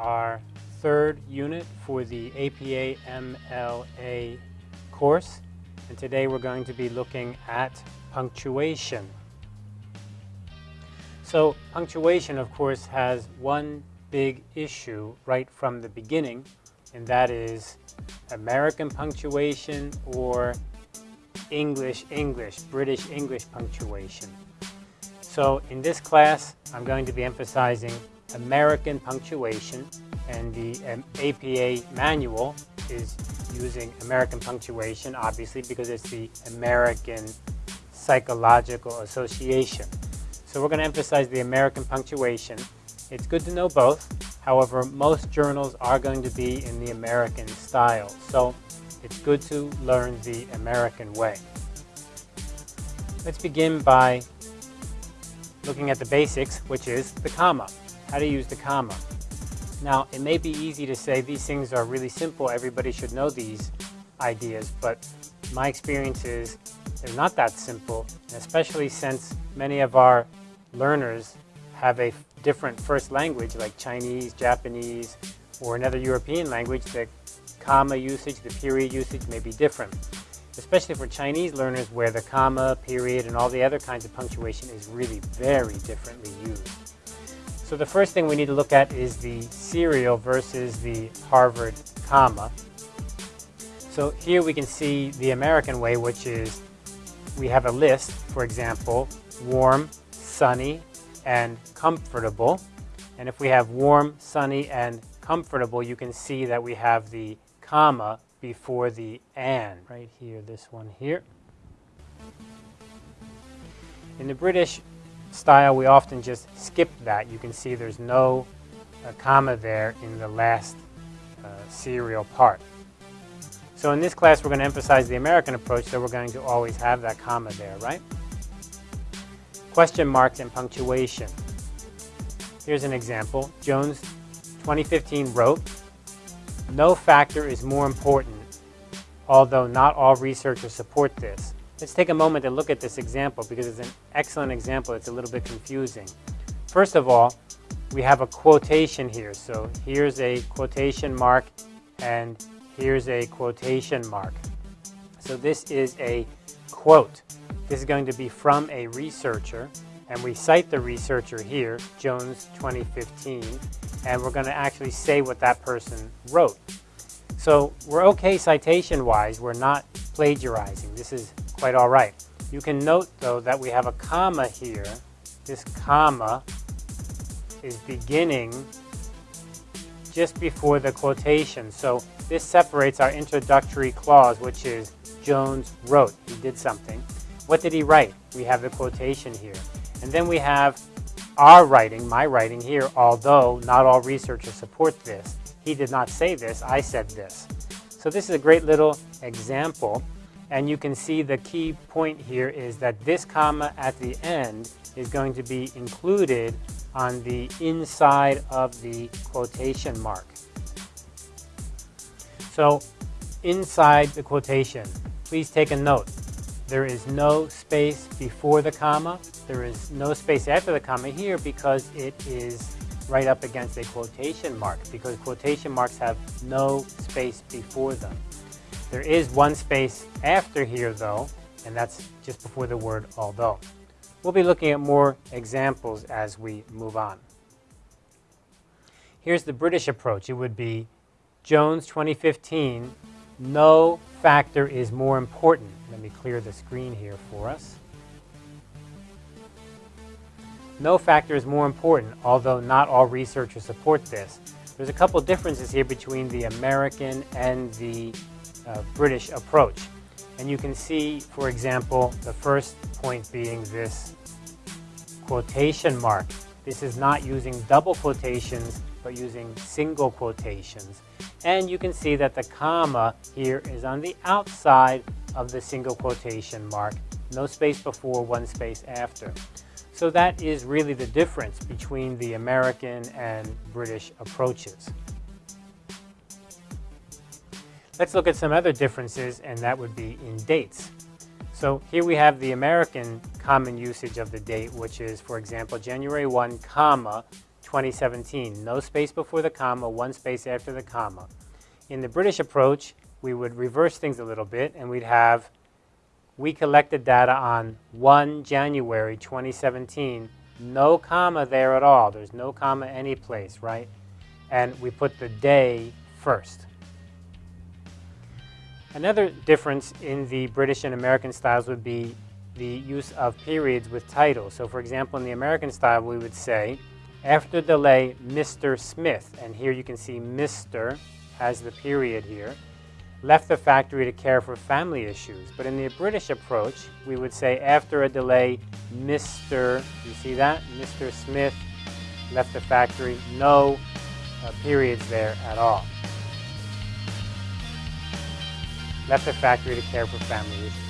our third unit for the APA MLA course. And today we're going to be looking at punctuation. So punctuation, of course, has one big issue right from the beginning, and that is American punctuation or English English, British English punctuation. So in this class, I'm going to be emphasizing American punctuation, and the um, APA manual is using American punctuation, obviously, because it's the American Psychological Association. So we're going to emphasize the American punctuation. It's good to know both. However, most journals are going to be in the American style. So it's good to learn the American way. Let's begin by looking at the basics, which is the comma, how to use the comma. Now, it may be easy to say these things are really simple, everybody should know these ideas, but my experience is they're not that simple, especially since many of our learners have a different first language like Chinese, Japanese, or another European language, the comma usage, the period usage may be different especially for Chinese learners where the comma, period, and all the other kinds of punctuation is really very differently used. So the first thing we need to look at is the serial versus the Harvard comma. So here we can see the American way, which is we have a list, for example, warm, sunny, and comfortable. And if we have warm, sunny, and comfortable, you can see that we have the comma before the and, right here, this one here. In the British style, we often just skip that. You can see there's no uh, comma there in the last uh, serial part. So in this class, we're going to emphasize the American approach, so we're going to always have that comma there, right? Question marks and punctuation. Here's an example. Jones 2015 wrote, no factor is more important, although not all researchers support this. Let's take a moment to look at this example because it's an excellent example. It's a little bit confusing. First of all, we have a quotation here. So here's a quotation mark and here's a quotation mark. So this is a quote. This is going to be from a researcher and we cite the researcher here, Jones 2015, and we're going to actually say what that person wrote. So we're okay citation-wise. We're not plagiarizing. This is quite all right. You can note, though, that we have a comma here. This comma is beginning just before the quotation. So this separates our introductory clause, which is Jones wrote. He did something. What did he write? We have the quotation here. And then we have our writing, my writing here, although not all researchers support this. He did not say this, I said this. So this is a great little example. And you can see the key point here is that this comma at the end is going to be included on the inside of the quotation mark. So inside the quotation, please take a note. There is no space before the comma. There is no space after the comma here because it is right up against a quotation mark because quotation marks have no space before them. There is one space after here though, and that's just before the word although. We'll be looking at more examples as we move on. Here's the British approach. It would be Jones 2015, no factor is more important. Let me clear the screen here for us. No factor is more important, although not all researchers support this. There's a couple differences here between the American and the uh, British approach. And you can see, for example, the first point being this quotation mark. This is not using double quotations, but using single quotations. And you can see that the comma here is on the outside of the single quotation mark. No space before, one space after. So that is really the difference between the American and British approaches. Let's look at some other differences, and that would be in dates. So here we have the American common usage of the date, which is, for example, January 1, comma, 2017. No space before the comma, one space after the comma. In the British approach, we would reverse things a little bit and we'd have, we collected data on 1 January 2017, no comma there at all. There's no comma any place, right? And we put the day first. Another difference in the British and American styles would be the use of periods with titles. So for example, in the American style, we would say, after delay, Mr. Smith, and here you can see Mr. has the period here, left the factory to care for family issues. But in the British approach, we would say after a delay, Mr. You see that? Mr. Smith left the factory. No uh, periods there at all. Left the factory to care for family issues.